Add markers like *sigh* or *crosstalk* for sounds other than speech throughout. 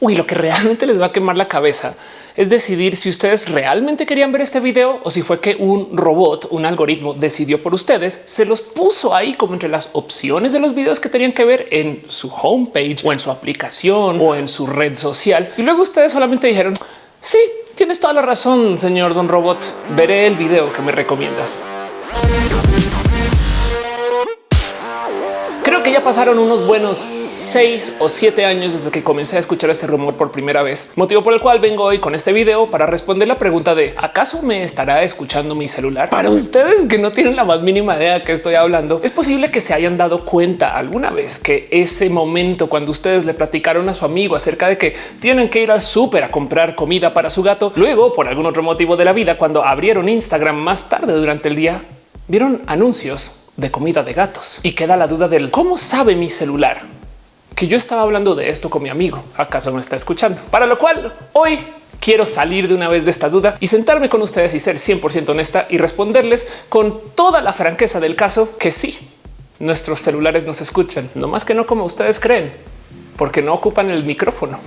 Uy, lo que realmente les va a quemar la cabeza es decidir si ustedes realmente querían ver este video o si fue que un robot, un algoritmo decidió por ustedes, se los puso ahí como entre las opciones de los videos que tenían que ver en su homepage o en su aplicación o en su red social. Y luego ustedes solamente dijeron, sí, tienes toda la razón, señor Don Robot, veré el video que me recomiendas. Creo que ya pasaron unos buenos seis o siete años desde que comencé a escuchar este rumor por primera vez, motivo por el cual vengo hoy con este video para responder la pregunta de ¿acaso me estará escuchando mi celular? Para ustedes que no tienen la más mínima idea que estoy hablando, es posible que se hayan dado cuenta alguna vez que ese momento cuando ustedes le platicaron a su amigo acerca de que tienen que ir al súper a comprar comida para su gato, luego por algún otro motivo de la vida, cuando abrieron Instagram más tarde durante el día, vieron anuncios de comida de gatos y queda la duda del cómo sabe mi celular que yo estaba hablando de esto con mi amigo. ¿Acaso me está escuchando? Para lo cual hoy quiero salir de una vez de esta duda y sentarme con ustedes y ser 100% honesta y responderles con toda la franqueza del caso que sí, nuestros celulares nos escuchan, no más que no como ustedes creen, porque no ocupan el micrófono.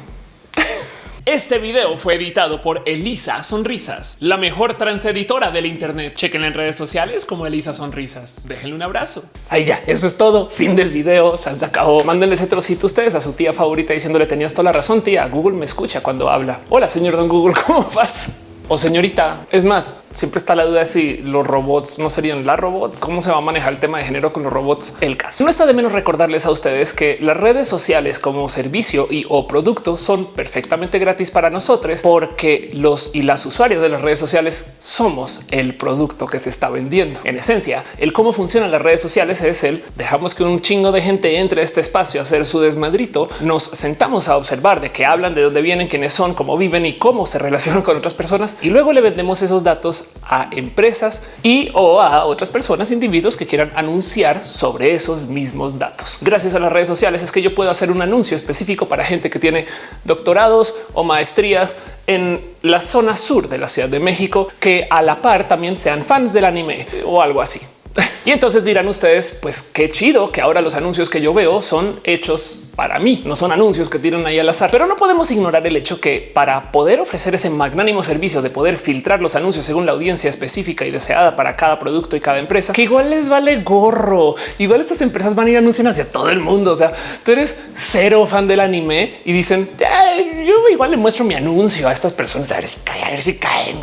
Este video fue editado por Elisa Sonrisas, la mejor transeditora del Internet. Chequen en redes sociales como Elisa Sonrisas. Déjenle un abrazo. Ahí ya, eso es todo. Fin del video. Se acabó. Mándenle ese trocito ustedes a su tía favorita diciéndole tenías toda la razón, tía. Google me escucha cuando habla. Hola, señor Don Google, *laughs* ¿cómo vas? O señorita. Es más, siempre está la duda de si los robots no serían las robots. ¿Cómo se va a manejar el tema de género con los robots? El caso no está de menos recordarles a ustedes que las redes sociales como servicio y o producto son perfectamente gratis para nosotros porque los y las usuarios de las redes sociales somos el producto que se está vendiendo. En esencia, el cómo funcionan las redes sociales es el dejamos que un chingo de gente entre a este espacio a hacer su desmadrito. Nos sentamos a observar de qué hablan, de dónde vienen, quiénes son, cómo viven y cómo se *laughs* relacionan con otras personas y luego le vendemos esos datos a empresas y o a otras personas, individuos que quieran anunciar sobre esos mismos datos. Gracias a las redes sociales es que yo puedo hacer un anuncio específico para gente que tiene doctorados o maestrías en la zona sur de la Ciudad de México que a la par también sean fans del anime o algo así. *laughs* Y entonces dirán ustedes, pues qué chido que ahora los anuncios que yo veo son hechos para mí, no son anuncios que tiran ahí al azar, pero no podemos ignorar el hecho que para poder ofrecer ese magnánimo servicio de poder filtrar los anuncios según la audiencia específica y deseada para cada producto y cada empresa, que igual les vale gorro. Igual estas empresas van a ir anunciando hacia todo el mundo. O sea, tú eres cero fan del anime y dicen yo igual le muestro mi anuncio a estas personas a ver si caen, a ver si caen.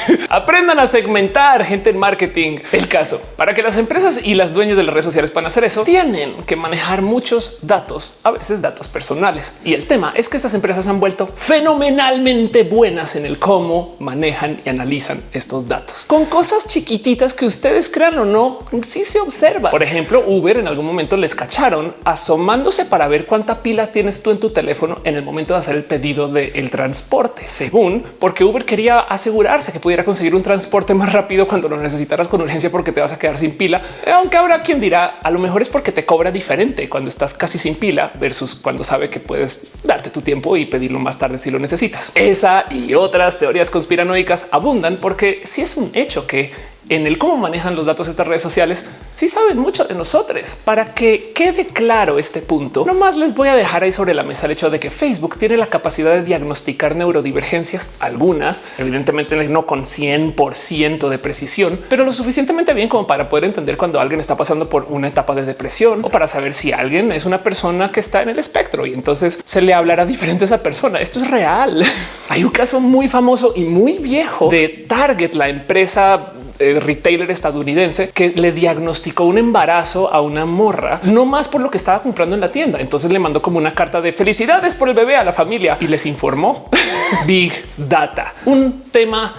*laughs* Aprendan a segmentar gente en marketing. El caso para que las empresas y las dueñas de las redes sociales puedan hacer eso, tienen que manejar muchos datos a veces datos personales. Y el tema es que estas empresas han vuelto fenomenalmente buenas en el cómo manejan y analizan estos datos con cosas chiquititas que ustedes crean o no, si se observa. Por ejemplo, Uber en algún momento les cacharon asomándose para ver cuánta pila tienes tú en tu teléfono en el momento de hacer el pedido del transporte, según porque Uber quería asegurarse que pudiera conseguir un transporte más rápido cuando lo necesitaras con urgencia porque te vas a quedar sin pila. Aunque habrá quien dirá a lo mejor es porque te cobra diferente cuando estás casi sin pila versus cuando sabe que puedes darte tu tiempo y pedirlo más tarde si lo necesitas. Esa y otras teorías conspiranoicas abundan porque si es un hecho que en el cómo manejan los datos estas redes sociales, sí saben mucho de nosotros. Para que quede claro este punto, no más les voy a dejar ahí sobre la mesa el hecho de que Facebook tiene la capacidad de diagnosticar neurodivergencias, algunas evidentemente no con 100% de precisión, pero lo suficientemente bien como para poder entender cuando alguien está pasando por una etapa de depresión o para saber si alguien es una persona que está en el espectro y entonces se le hablará *laughs* diferente a esa persona. Esto es real. *laughs* Hay un caso muy famoso y muy viejo de Target, la empresa retailer estadounidense que le diagnosticó un embarazo a una morra, no más por lo que estaba comprando en la tienda. Entonces le mandó como una carta de felicidades por el bebé a la familia y les informó *laughs* Big Data, un tema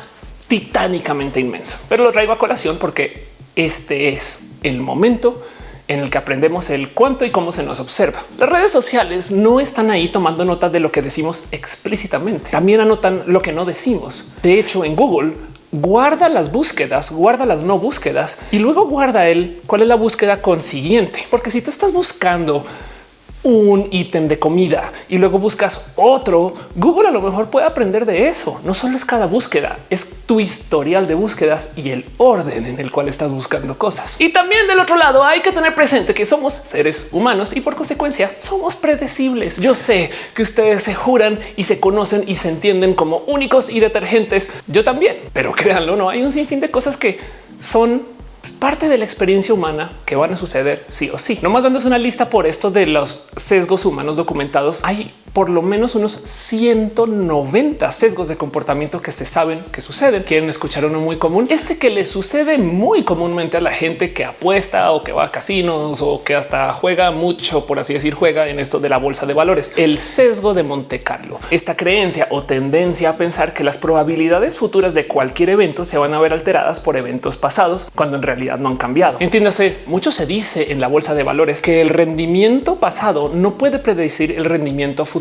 titánicamente inmenso, pero lo traigo a colación porque este es el momento en el que aprendemos el cuánto y cómo se nos observa. Las redes sociales no están ahí tomando nota de lo que decimos explícitamente. También anotan lo que no decimos. De hecho, en Google guarda las búsquedas, guarda las no búsquedas y luego guarda el cuál es la búsqueda consiguiente. Porque si tú estás buscando un ítem de comida y luego buscas otro, Google a lo mejor puede aprender de eso. No solo es cada búsqueda, es tu historial de búsquedas y el orden en el cual estás buscando cosas. Y también del otro lado hay que tener presente que somos seres humanos y por consecuencia somos predecibles. Yo sé que ustedes se juran y se conocen y se entienden como únicos y detergentes. Yo también, pero créanlo, no hay un sinfín de cosas que son es parte de la experiencia humana que van a suceder sí o sí. Nomás dándose una lista por esto de los sesgos humanos documentados. Hay por lo menos unos 190 sesgos de comportamiento que se saben que suceden. Quieren escuchar uno muy común. Este que le sucede muy comúnmente a la gente que apuesta o que va a casinos o que hasta juega mucho, por así decir, juega en esto de la bolsa de valores. El sesgo de Monte Carlo. Esta creencia o tendencia a pensar que las probabilidades futuras de cualquier evento se van a ver alteradas por eventos pasados cuando en realidad no han cambiado. Entiéndase, mucho se dice en la bolsa de valores que el rendimiento pasado no puede predecir el rendimiento futuro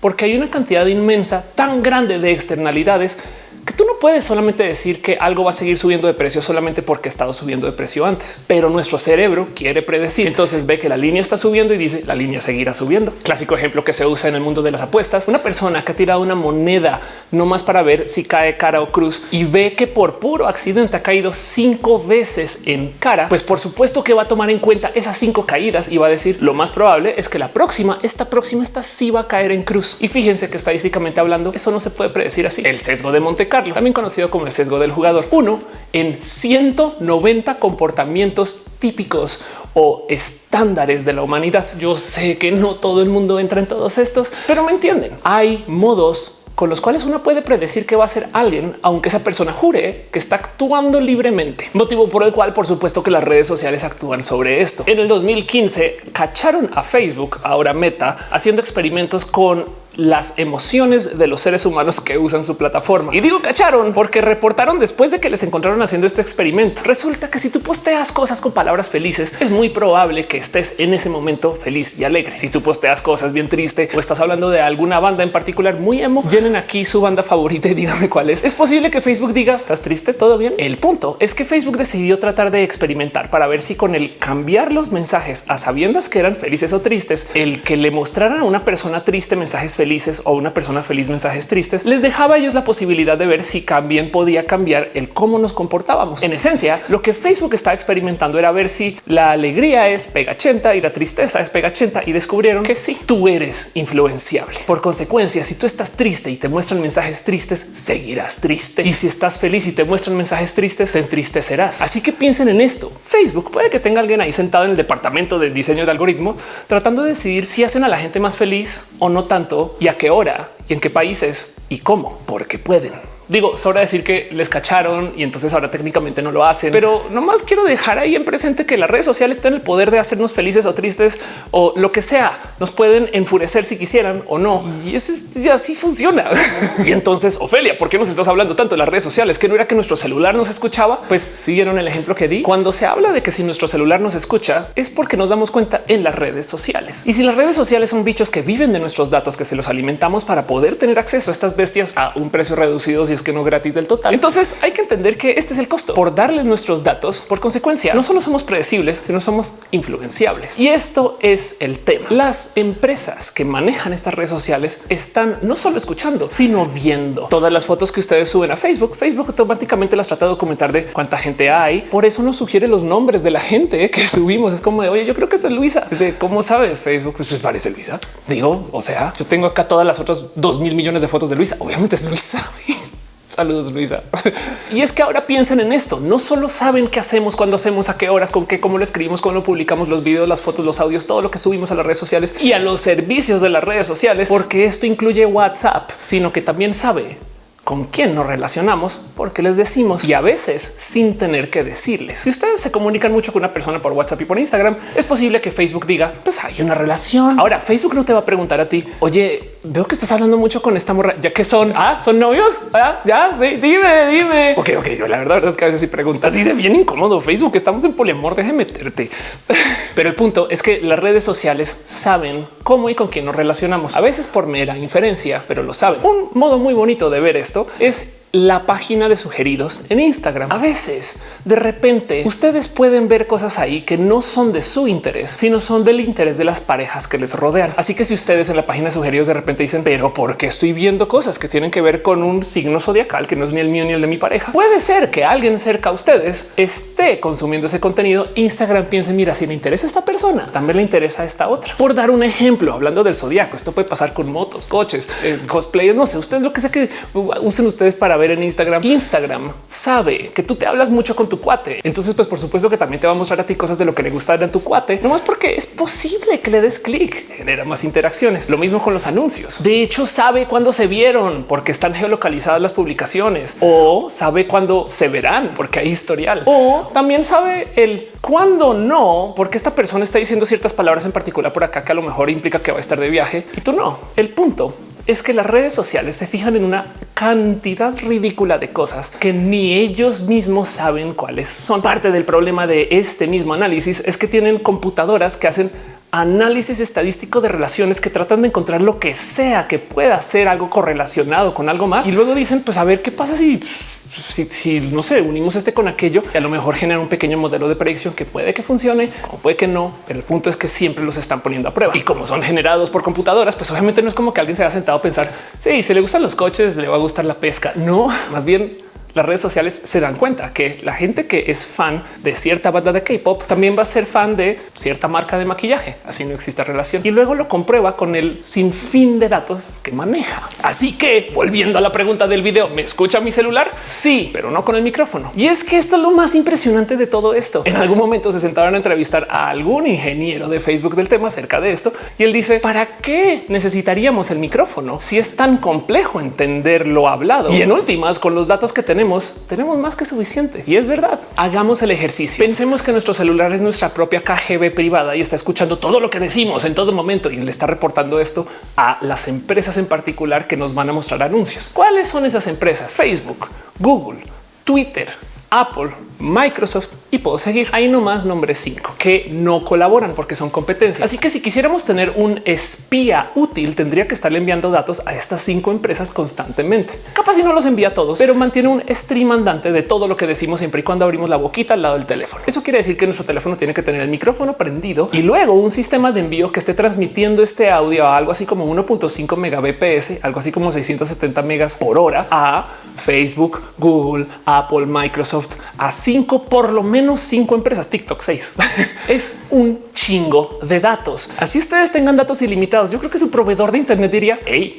porque hay una cantidad inmensa tan grande de externalidades que tú no puedes solamente decir que algo va a seguir subiendo de precio solamente porque ha estado subiendo de precio antes, pero nuestro cerebro quiere predecir. Entonces ve que la línea está subiendo y dice la línea seguirá subiendo. Clásico ejemplo que se usa en el mundo de las apuestas. Una persona que ha tirado una moneda no más para ver si cae cara o cruz y ve que por puro accidente ha caído cinco veces en cara, pues por supuesto que va a tomar en cuenta esas cinco caídas y va a decir lo más probable es que la próxima, esta próxima, esta sí va a caer en cruz. Y fíjense que estadísticamente hablando, eso no se puede predecir así. El sesgo de Monte también conocido como el sesgo del jugador. Uno en 190 comportamientos típicos o estándares de la humanidad. Yo sé que no todo el mundo entra en todos estos, pero me entienden. Hay modos con los cuales uno puede predecir que va a ser alguien, aunque esa persona jure que está actuando libremente. Motivo por el cual, por supuesto, que las redes sociales actúan sobre esto. En el 2015 cacharon a Facebook, ahora Meta, haciendo experimentos con las emociones de los seres humanos que usan su plataforma. Y digo cacharon porque reportaron después de que les encontraron haciendo este experimento. Resulta que si tú posteas cosas con palabras felices, es muy probable que estés en ese momento feliz y alegre. Si tú posteas cosas bien triste o estás hablando de alguna banda en particular muy emo, llenen aquí su banda favorita y dígame cuál es. Es posible que Facebook diga estás triste, todo bien. El punto es que Facebook decidió tratar de experimentar para ver si con el cambiar los mensajes a sabiendas que eran felices o tristes, el que le mostraran a una persona triste mensajes felices felices o una persona feliz mensajes tristes, les dejaba a ellos la posibilidad de ver si también podía cambiar el cómo nos comportábamos. En esencia, lo que Facebook está experimentando era ver si la alegría es pegachenta y la tristeza es pegachenta y descubrieron que sí, tú eres influenciable. Por consecuencia, si tú estás triste y te muestran mensajes tristes, seguirás triste. Y si estás feliz y te muestran mensajes tristes, te entristecerás. Así que piensen en esto. Facebook puede que tenga alguien ahí sentado en el departamento de diseño de algoritmo tratando de decidir si hacen a la gente más feliz o no tanto y a qué hora y en qué países y cómo, porque pueden. Digo, sobra decir que les cacharon y entonces ahora técnicamente no lo hacen, pero nomás quiero dejar ahí en presente que las redes sociales tienen el poder de hacernos felices o tristes o lo que sea. Nos pueden enfurecer si quisieran o no. Y eso es, ya así funciona. *laughs* y entonces, Ofelia, ¿por qué nos estás hablando tanto de las redes sociales? Que no era que nuestro celular nos escuchaba. Pues siguieron el ejemplo que di. Cuando se habla de que si nuestro celular nos escucha es porque nos damos cuenta en las redes sociales. Y si las redes sociales son bichos que viven de nuestros datos, que se los alimentamos para poder tener acceso a estas bestias a un precio reducido, es que no gratis del total. Entonces hay que entender que este es el costo por darle nuestros datos. Por consecuencia, no solo somos predecibles, sino somos influenciables. Y esto es el tema. Las empresas que manejan estas redes sociales están no solo escuchando, sino viendo todas las fotos que ustedes suben a Facebook. Facebook automáticamente las trata de documentar de cuánta gente hay. Por eso nos sugiere los nombres de la gente que *laughs* subimos. Es como de oye, yo creo que es Luisa. de cómo sabes Facebook, pues, pues parece Luisa. Digo, o sea, yo tengo acá todas las otras dos mil millones de fotos de Luisa. Obviamente es Luisa. Saludos, Luisa. *laughs* y es que ahora piensen en esto. No solo saben qué hacemos, cuando hacemos, a qué horas, con qué, cómo lo escribimos, cómo lo publicamos, los videos, las fotos, los audios, todo lo que subimos a las redes sociales y a los servicios de las redes sociales, porque esto incluye WhatsApp, sino que también sabe con quién nos relacionamos, porque les decimos y a veces sin tener que decirles. Si ustedes se comunican mucho con una persona por WhatsApp y por Instagram, es posible que Facebook diga, pues hay una relación. Ahora Facebook no te va a preguntar a ti, oye, veo que estás hablando mucho con esta morra, ya que son, ah, son novios, ¿Ah, ya, sí, dime, dime. Ok, ok, la verdad, es que a veces si preguntas así de bien incómodo Facebook, estamos en poliamor, deje meterte. *laughs* Pero el punto es que las redes sociales saben cómo y con quién nos relacionamos, a veces por mera inferencia, pero lo saben. Un modo muy bonito de ver esto es la página de sugeridos en Instagram. A veces, de repente, ustedes pueden ver cosas ahí que no son de su interés, sino son del interés de las parejas que les rodean. Así que si ustedes en la página de sugeridos de repente dicen, pero ¿por qué estoy viendo cosas que tienen que ver con un signo zodiacal que no es ni el mío ni el de mi pareja? Puede ser que alguien cerca a ustedes esté consumiendo ese contenido. Instagram piense, mira, si le interesa esta persona, también le interesa a esta otra. Por dar un ejemplo, hablando del zodiaco, esto puede pasar con motos, coches, eh, no sé, ustedes lo que sé que usen ustedes para ver en Instagram. Instagram sabe que tú te hablas mucho con tu cuate. Entonces, pues por supuesto que también te va a mostrar a ti cosas de lo que le gusta a tu cuate, no más porque es posible que le des clic, genera más interacciones. Lo mismo con los anuncios. De hecho, sabe cuándo se vieron porque están geolocalizadas las publicaciones o sabe cuándo se verán porque hay historial o también sabe el cuándo no, porque esta persona está diciendo ciertas palabras en particular por acá que a lo mejor implica que va a estar de viaje y tú no. El punto es que las redes sociales se fijan en una cantidad ridícula de cosas que ni ellos mismos saben cuáles son. Parte del problema de este mismo análisis es que tienen computadoras que hacen análisis estadístico de relaciones que tratan de encontrar lo que sea que pueda ser algo correlacionado con algo más y luego dicen pues a ver qué pasa si si, no sé, unimos este con aquello a lo mejor genera un pequeño modelo de predicción que puede que funcione o puede que no, pero el punto es que siempre los están poniendo a prueba y como son generados por computadoras, pues obviamente no es como que alguien se haya sentado a pensar si se le gustan los coches, le va a gustar la pesca. No, más bien las redes sociales se dan cuenta que la gente que es fan de cierta banda de K-pop también va a ser fan de cierta marca de maquillaje. Así no existe relación y luego lo comprueba con el sinfín de datos que maneja. Así que volviendo a la pregunta del video, ¿me escucha mi celular? Sí, pero no con el micrófono. Y es que esto es lo más impresionante de todo esto. En algún momento se sentaron a entrevistar a algún ingeniero de Facebook del tema acerca de esto y él dice para qué necesitaríamos el micrófono si es tan complejo entender lo hablado y en últimas con los datos que tenemos tenemos, más que suficiente. Y es verdad. Hagamos el ejercicio. Pensemos que nuestro celular es nuestra propia KGB privada y está escuchando todo lo que decimos en todo momento y le está reportando esto a las empresas en particular que nos van a mostrar anuncios. ¿Cuáles son esas empresas? Facebook, Google, Twitter, Apple, Microsoft y puedo seguir. Hay nomás nombres cinco que no colaboran porque son competencias. Así que si quisiéramos tener un espía útil, tendría que estarle enviando datos a estas cinco empresas constantemente. Capaz si no los envía a todos, pero mantiene un stream andante de todo lo que decimos siempre y cuando abrimos la boquita al lado del teléfono. Eso quiere decir que nuestro teléfono tiene que tener el micrófono prendido y luego un sistema de envío que esté transmitiendo este audio a algo así como 1.5 megabps, algo así como 670 megas por hora a Facebook, Google, Apple, Microsoft, a cinco, por lo menos cinco empresas, TikTok seis. *laughs* es un chingo de datos. Así ustedes tengan datos ilimitados. Yo creo que su proveedor de Internet diría, hey,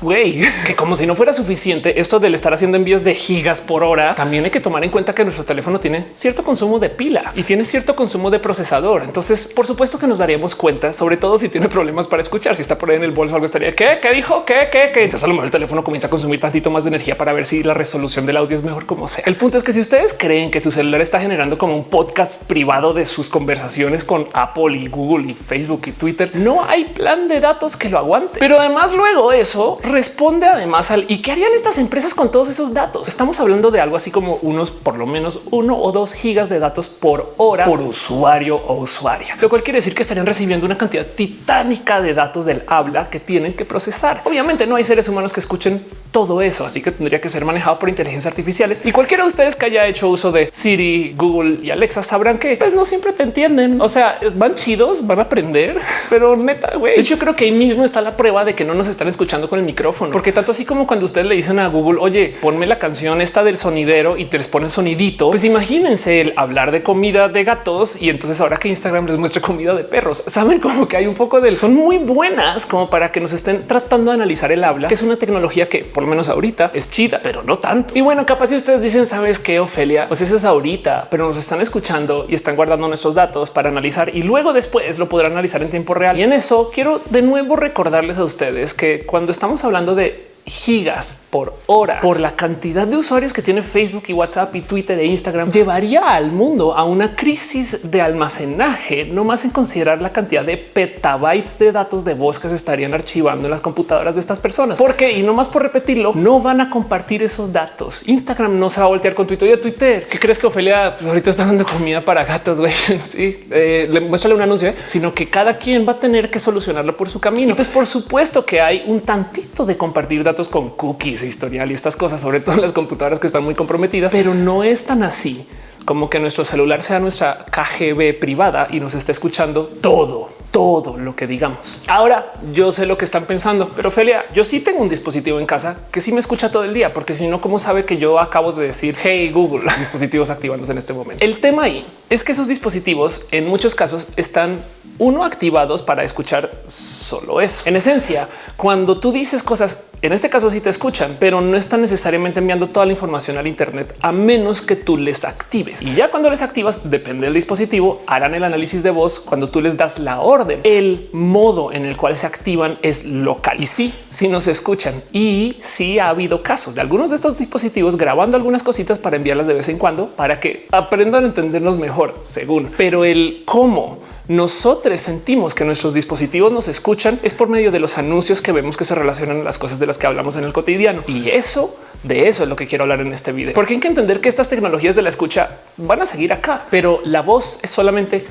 güey, que como si no fuera suficiente esto del estar haciendo envíos de gigas por hora, también hay que tomar en cuenta que nuestro teléfono tiene cierto consumo de pila y tiene cierto consumo de procesador. Entonces, por supuesto que nos daríamos cuenta, sobre todo si tiene problemas para escuchar, si está por ahí en el bolso algo estaría que qué dijo, qué, qué, qué. Entonces a lo mejor el teléfono comienza a consumir tantito más de energía para ver si la resolución del audio es mejor como sea. El punto es que si ustedes creen que su celular está generando como un podcast privado de sus conversaciones con Apple y Google y Facebook y Twitter, no hay plan de datos que lo aguante. Pero además luego eso responde además al y qué harían estas empresas con todos esos datos. Estamos hablando de algo así como unos por lo menos uno o dos gigas de datos por hora por usuario o usuaria, lo cual quiere decir que estarían recibiendo una cantidad titánica de datos del habla que tienen que procesar. Obviamente no hay seres humanos que escuchen todo eso, así que tendría que ser manejado por inteligencias artificiales y cualquiera de ustedes que haya hecho uso de Siri, Google y Alexa sabrán que pues, no siempre te entienden. O sea, van chidos, van a aprender, *laughs* pero neta, güey. Yo creo que ahí mismo está la prueba de que no nos están escuchando con el micrófono, porque tanto así como cuando ustedes le dicen a Google, oye, ponme la canción esta del sonidero y te les ponen sonidito, pues imagínense el hablar de comida de gatos y entonces ahora que Instagram les muestre comida de perros, saben como que hay un poco del son muy buenas como para que nos estén tratando de analizar el habla, que es una tecnología que por lo menos ahorita es chida, pero no tanto. Y bueno, capaz si ustedes dicen, sabes qué, Ofelia, pues eso es ahorita, pero nos están escuchando y están guardando nuestros datos para analizar y luego después lo podrán analizar en tiempo real. Y en eso quiero de nuevo recordarles a ustedes que cuando estamos hablando de gigas por hora por la cantidad de usuarios que tiene Facebook y WhatsApp y Twitter e Instagram llevaría al mundo a una crisis de almacenaje, no más en considerar la cantidad de petabytes de datos de voz que se estarían archivando en las computadoras de estas personas. Porque y no más por repetirlo, no van a compartir esos datos. Instagram no se va a voltear con Twitter. y Twitter, ¿qué crees que Ofelia pues ahorita está dando comida para gatos? Güey, *laughs* sí, eh, le muéstrale un anuncio, ¿eh? sino que cada quien va a tener que solucionarlo por su camino. Pues por supuesto que hay un tantito de compartir datos datos con cookies, historial y estas cosas, sobre todo en las computadoras que están muy comprometidas, pero no es tan así como que nuestro celular sea nuestra KGB privada y nos esté escuchando todo todo lo que digamos. Ahora yo sé lo que están pensando, pero Felia, yo sí tengo un dispositivo en casa que sí me escucha todo el día, porque si no, ¿cómo sabe que yo acabo de decir hey Google, *laughs* dispositivos activándose en este momento? El tema ahí es que esos dispositivos en muchos casos están uno activados para escuchar solo eso. En esencia, cuando tú dices cosas, en este caso sí te escuchan, pero no están necesariamente enviando toda la información al Internet a menos que tú les actives. Y ya cuando les activas, depende del dispositivo, harán el análisis de voz cuando tú les das la orden. El modo en el cual se activan es local y sí, sí nos escuchan y sí ha habido casos de algunos de estos dispositivos grabando algunas cositas para enviarlas de vez en cuando para que aprendan a entendernos mejor según, pero el cómo nosotros sentimos que nuestros dispositivos nos escuchan es por medio de los anuncios que vemos que se relacionan a las cosas de las que hablamos en el cotidiano. Y eso de eso es lo que quiero hablar en este video, porque hay que entender que estas tecnologías de la escucha van a seguir acá, pero la voz es solamente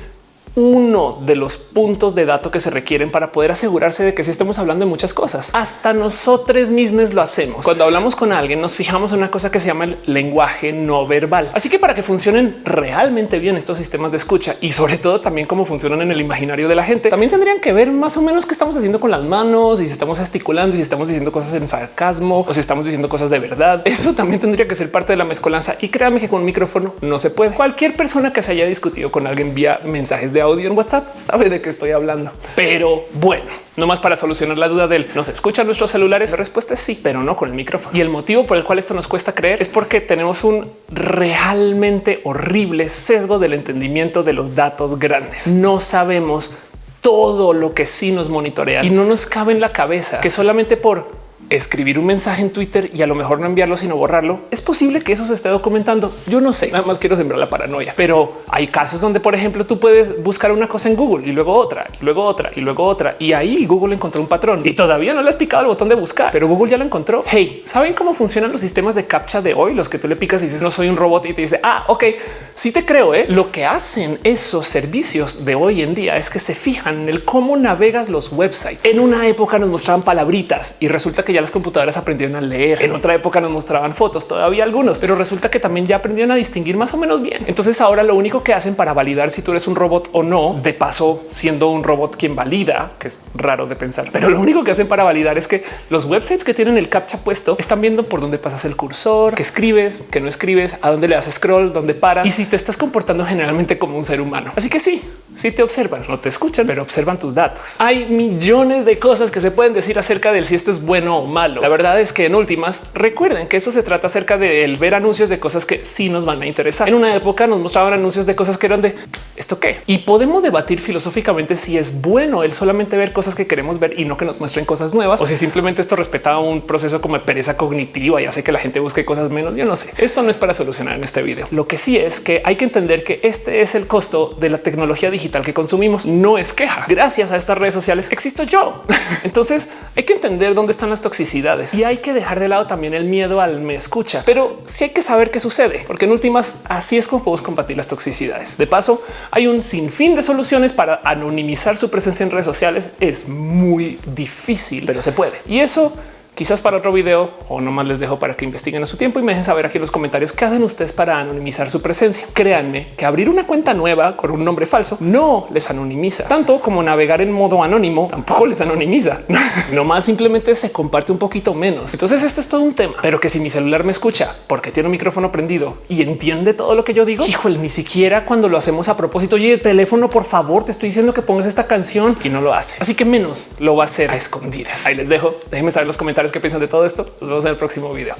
uno de los puntos de dato que se requieren para poder asegurarse de que si estamos hablando de muchas cosas, hasta nosotros mismos lo hacemos. Cuando hablamos con alguien, nos fijamos en una cosa que se llama el lenguaje no verbal. Así que para que funcionen realmente bien estos sistemas de escucha y sobre todo también cómo funcionan en el imaginario de la gente, también tendrían que ver más o menos qué estamos haciendo con las manos y si estamos gesticulando y si estamos diciendo cosas en sarcasmo o si estamos diciendo cosas de verdad. *laughs* Eso también tendría que ser parte de la mezcolanza y créanme que con un micrófono no se puede. Cualquier persona que se haya discutido con alguien vía mensajes de audio en WhatsApp sabe de qué estoy hablando. Pero bueno, no más para solucionar la duda del nos escuchan nuestros celulares. La respuesta es sí, pero no con el micrófono. Y el motivo por el cual esto nos cuesta creer es porque tenemos un realmente horrible sesgo del entendimiento de los datos grandes. No sabemos todo lo que sí nos monitorea y no nos cabe en la cabeza que solamente por escribir un mensaje en Twitter y a lo mejor no enviarlo, sino borrarlo. Es posible que eso se esté documentando. Yo no sé, nada más quiero sembrar la paranoia, pero hay casos donde, por ejemplo, tú puedes buscar una cosa en Google y luego otra y luego otra y luego otra. Y ahí Google encontró un patrón y todavía no le has picado el botón de buscar, pero Google ya lo encontró. Hey, ¿saben cómo funcionan los sistemas de captcha de hoy? Los que tú le picas y dices no soy un robot y te dice ah, ok, sí te creo. ¿eh? Lo que hacen esos servicios de hoy en día es que se fijan en el cómo navegas los websites. En una época nos mostraban palabritas y resulta que ya las computadoras aprendieron a leer. En otra época nos mostraban fotos, todavía algunos, pero resulta que también ya aprendieron a distinguir más o menos bien. Entonces ahora lo único que hacen para validar si tú eres un robot o no, de paso siendo un robot quien valida, que es raro de pensar, pero lo único que hacen para validar es que los websites que tienen el captcha puesto están viendo por dónde pasas el cursor, que escribes, que no escribes, a dónde le das scroll, dónde para y si te estás comportando generalmente como un ser humano. Así que sí, si te observan, no te escuchan, pero observan tus datos. Hay millones de cosas que se pueden decir acerca del si esto es bueno o malo. La verdad es que en últimas recuerden que eso se trata acerca de ver anuncios de cosas que sí nos van a interesar. En una época nos mostraban anuncios de cosas que eran de esto qué y podemos debatir filosóficamente si es bueno el solamente ver cosas que queremos ver y no que nos muestren cosas nuevas o si simplemente esto respeta un proceso como pereza cognitiva y hace que la gente busque cosas menos. Yo no sé. Esto no es para solucionar en este video. Lo que sí es que hay que entender que este es el costo de la tecnología digital que consumimos. No es queja. Gracias a estas redes sociales existo yo. *laughs* Entonces hay que entender dónde están las toxicidades y hay que dejar de lado también el miedo al me escucha, pero sí hay que saber qué sucede, porque en últimas así es como podemos combatir las toxicidades. De paso, hay un sinfín de soluciones para anonimizar su presencia en redes sociales. Es muy difícil, pero se puede. Y eso quizás para otro video o nomás les dejo para que investiguen a su tiempo y me dejen saber aquí en los comentarios qué hacen ustedes para anonimizar su presencia. Créanme que abrir una cuenta nueva con un nombre falso no les anonimiza tanto como navegar en modo anónimo tampoco les anonimiza. *laughs* no más simplemente se comparte un poquito menos. Entonces esto es todo un tema, pero que si mi celular me escucha porque tiene un micrófono prendido y entiende todo lo que yo digo, híjole, ni siquiera cuando lo hacemos a propósito, oye, teléfono, por favor, te estoy diciendo que pongas esta canción y no lo hace. Así que menos lo va a hacer a escondidas. Ahí les dejo. Déjenme saber en los comentarios qué piensan de todo esto. Nos vemos en el próximo video.